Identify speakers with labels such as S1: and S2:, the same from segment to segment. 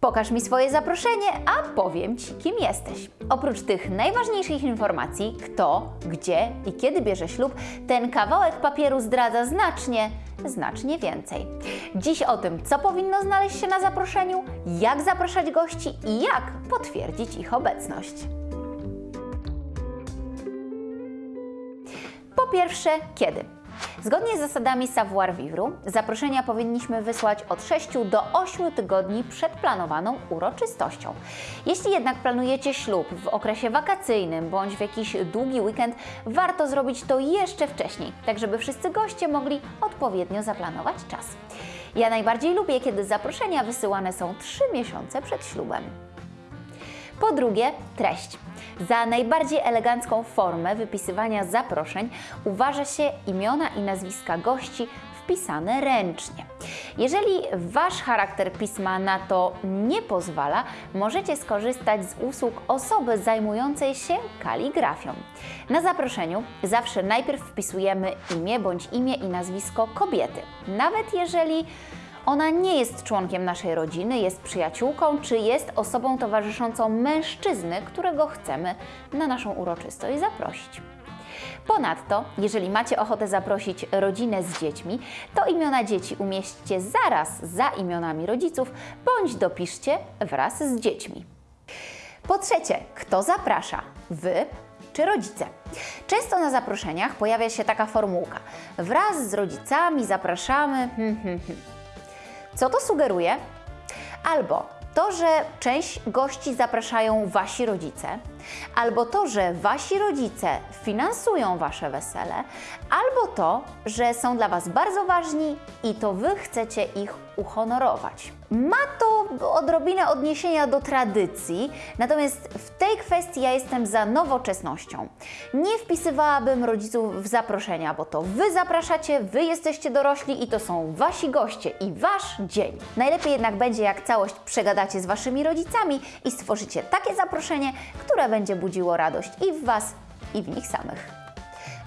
S1: Pokaż mi swoje zaproszenie, a powiem Ci, kim jesteś. Oprócz tych najważniejszych informacji, kto, gdzie i kiedy bierze ślub, ten kawałek papieru zdradza znacznie, znacznie więcej. Dziś o tym, co powinno znaleźć się na zaproszeniu, jak zapraszać gości i jak potwierdzić ich obecność. Po pierwsze, kiedy? Zgodnie z zasadami savoir vivre, zaproszenia powinniśmy wysłać od 6 do 8 tygodni przed planowaną uroczystością. Jeśli jednak planujecie ślub w okresie wakacyjnym bądź w jakiś długi weekend, warto zrobić to jeszcze wcześniej, tak żeby wszyscy goście mogli odpowiednio zaplanować czas. Ja najbardziej lubię, kiedy zaproszenia wysyłane są 3 miesiące przed ślubem. Po drugie, treść. Za najbardziej elegancką formę wypisywania zaproszeń uważa się imiona i nazwiska gości wpisane ręcznie. Jeżeli Wasz charakter pisma na to nie pozwala, możecie skorzystać z usług osoby zajmującej się kaligrafią. Na zaproszeniu zawsze najpierw wpisujemy imię bądź imię i nazwisko kobiety, nawet jeżeli ona nie jest członkiem naszej rodziny, jest przyjaciółką czy jest osobą towarzyszącą mężczyzny, którego chcemy na naszą uroczystość zaprosić. Ponadto, jeżeli macie ochotę zaprosić rodzinę z dziećmi, to imiona dzieci umieśćcie zaraz za imionami rodziców bądź dopiszcie wraz z dziećmi. Po trzecie, kto zaprasza? Wy czy rodzice? Często na zaproszeniach pojawia się taka formułka. Wraz z rodzicami zapraszamy. Hmm, hmm, hmm. Co to sugeruje? Albo to, że część gości zapraszają wasi rodzice, albo to, że wasi rodzice finansują wasze wesele, albo to, że są dla was bardzo ważni i to wy chcecie ich uhonorować. Ma to odrobinę odniesienia do tradycji, natomiast w tej kwestii ja jestem za nowoczesnością. Nie wpisywałabym rodziców w zaproszenia, bo to wy zapraszacie, wy jesteście dorośli i to są wasi goście i wasz dzień. Najlepiej jednak będzie, jak całość przegadacie z waszymi rodzicami i stworzycie takie zaproszenie, które będzie budziło radość i w was, i w nich samych.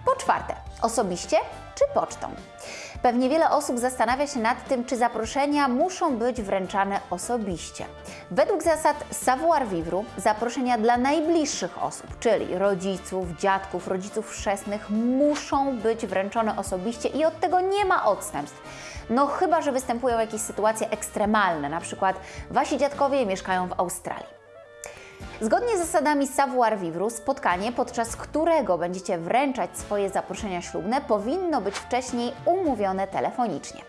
S1: Po czwarte, osobiście czy pocztą? Pewnie wiele osób zastanawia się nad tym, czy zaproszenia muszą być wręczane osobiście. Według zasad savoir vivre zaproszenia dla najbliższych osób, czyli rodziców, dziadków, rodziców chrzestnych, muszą być wręczone osobiście i od tego nie ma odstępstw. No chyba, że występują jakieś sytuacje ekstremalne, na przykład wasi dziadkowie mieszkają w Australii. Zgodnie z zasadami savoir vivre, spotkanie, podczas którego będziecie wręczać swoje zaproszenia ślubne, powinno być wcześniej umówione telefonicznie.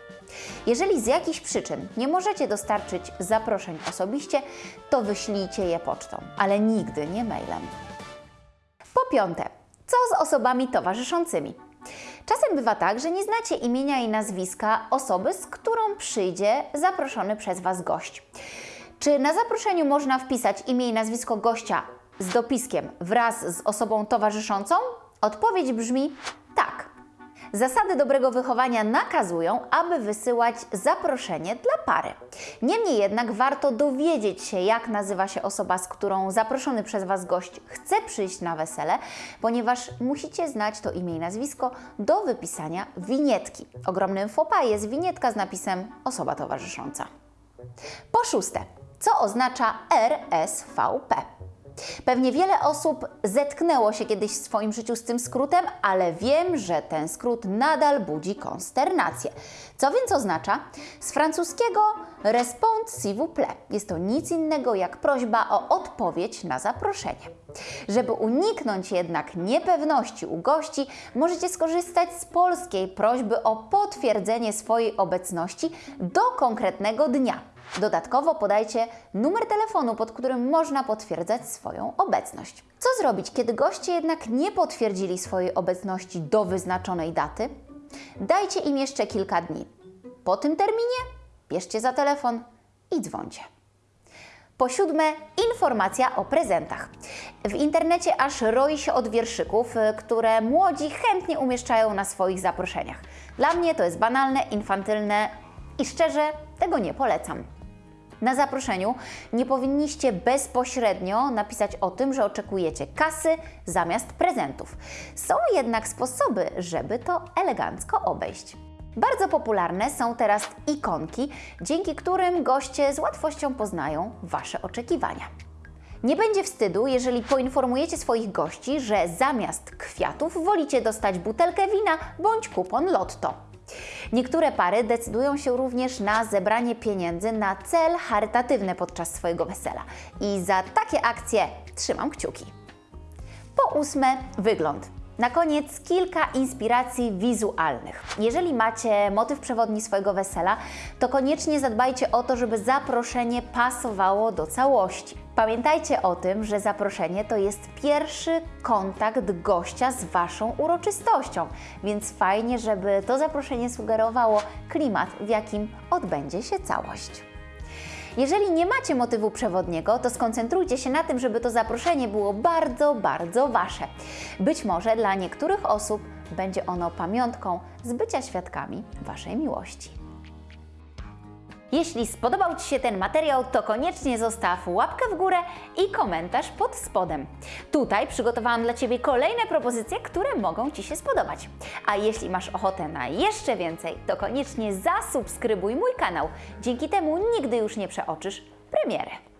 S1: Jeżeli z jakichś przyczyn nie możecie dostarczyć zaproszeń osobiście, to wyślijcie je pocztą, ale nigdy nie mailem. Po piąte, co z osobami towarzyszącymi? Czasem bywa tak, że nie znacie imienia i nazwiska osoby, z którą przyjdzie zaproszony przez Was gość. Czy na zaproszeniu można wpisać imię i nazwisko gościa z dopiskiem wraz z osobą towarzyszącą? Odpowiedź brzmi tak. Zasady dobrego wychowania nakazują, aby wysyłać zaproszenie dla pary. Niemniej jednak warto dowiedzieć się, jak nazywa się osoba, z którą zaproszony przez Was gość chce przyjść na wesele, ponieważ musicie znać to imię i nazwisko do wypisania winietki. Ogromnym fopa jest winietka z napisem osoba towarzysząca. Po szóste, co oznacza RSVP. Pewnie wiele osób zetknęło się kiedyś w swoim życiu z tym skrótem, ale wiem, że ten skrót nadal budzi konsternację. Co więc oznacza? Z francuskiego Respond s'il vous plaît. Jest to nic innego jak prośba o odpowiedź na zaproszenie. Żeby uniknąć jednak niepewności u gości, możecie skorzystać z polskiej prośby o potwierdzenie swojej obecności do konkretnego dnia. Dodatkowo podajcie numer telefonu, pod którym można potwierdzać swoją obecność. Co zrobić, kiedy goście jednak nie potwierdzili swojej obecności do wyznaczonej daty? Dajcie im jeszcze kilka dni. Po tym terminie bierzcie za telefon i dzwońcie. Po siódme, informacja o prezentach. W internecie aż roi się od wierszyków, y, które młodzi chętnie umieszczają na swoich zaproszeniach. Dla mnie to jest banalne, infantylne i szczerze tego nie polecam. Na zaproszeniu nie powinniście bezpośrednio napisać o tym, że oczekujecie kasy zamiast prezentów. Są jednak sposoby, żeby to elegancko obejść. Bardzo popularne są teraz ikonki, dzięki którym goście z łatwością poznają Wasze oczekiwania. Nie będzie wstydu, jeżeli poinformujecie swoich gości, że zamiast kwiatów wolicie dostać butelkę wina bądź kupon lotto. Niektóre pary decydują się również na zebranie pieniędzy na cel charytatywny podczas swojego wesela i za takie akcje trzymam kciuki. Po ósme, wygląd. Na koniec kilka inspiracji wizualnych. Jeżeli macie motyw przewodni swojego wesela, to koniecznie zadbajcie o to, żeby zaproszenie pasowało do całości. Pamiętajcie o tym, że zaproszenie to jest pierwszy kontakt gościa z Waszą uroczystością, więc fajnie, żeby to zaproszenie sugerowało klimat, w jakim odbędzie się całość. Jeżeli nie macie motywu przewodniego, to skoncentrujcie się na tym, żeby to zaproszenie było bardzo, bardzo Wasze. Być może dla niektórych osób będzie ono pamiątką z bycia świadkami Waszej miłości. Jeśli spodobał Ci się ten materiał, to koniecznie zostaw łapkę w górę i komentarz pod spodem. Tutaj przygotowałam dla Ciebie kolejne propozycje, które mogą Ci się spodobać. A jeśli masz ochotę na jeszcze więcej, to koniecznie zasubskrybuj mój kanał. Dzięki temu nigdy już nie przeoczysz premiery.